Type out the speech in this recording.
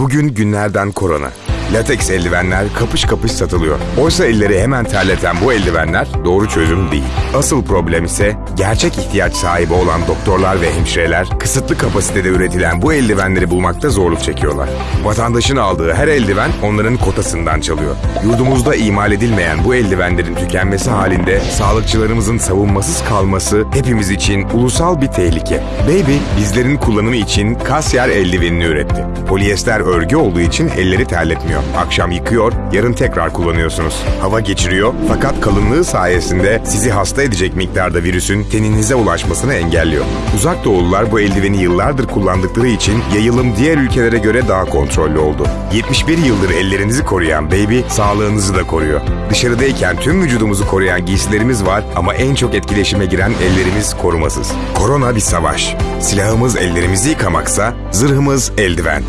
Bugün günlerden korona. Lateks eldivenler kapış kapış satılıyor. Oysa elleri hemen terleten bu eldivenler doğru çözüm değil. Asıl problem ise gerçek ihtiyaç sahibi olan doktorlar ve hemşireler kısıtlı kapasitede üretilen bu eldivenleri bulmakta zorluk çekiyorlar. Vatandaşın aldığı her eldiven onların kotasından çalıyor. Yurdumuzda imal edilmeyen bu eldivenlerin tükenmesi halinde sağlıkçılarımızın savunmasız kalması hepimiz için ulusal bir tehlike. Baby bizlerin kullanımı için kasyer eldivenini üretti. Polyester örgü olduğu için elleri terletmiyor. Akşam yıkıyor, yarın tekrar kullanıyorsunuz. Hava geçiriyor fakat kalınlığı sayesinde sizi hasta edecek miktarda virüsün teninize ulaşmasını engelliyor. Uzak doğulular bu eldiveni yıllardır kullandıkları için yayılım diğer ülkelere göre daha kontrollü oldu. 71 yıldır ellerinizi koruyan Baby sağlığınızı da koruyor. Dışarıdayken tüm vücudumuzu koruyan giysilerimiz var ama en çok etkileşime giren ellerimiz korumasız. Korona bir savaş. Silahımız ellerimizi yıkamaksa zırhımız eldiven.